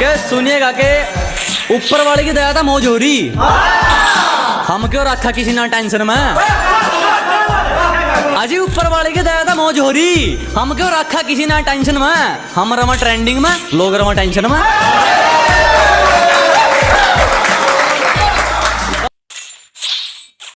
के सुनिएगा के ऊपर वाले की दया था मौज हो रही हम क्यों रखा किसी ना टेंशन में। अजी ऊपर वाले की दया था मौज हो रही हम क्यों रखा किसी ना टेंशन में। हम रमा ट्रेंडिंग में, लोग रमा टेंशन में।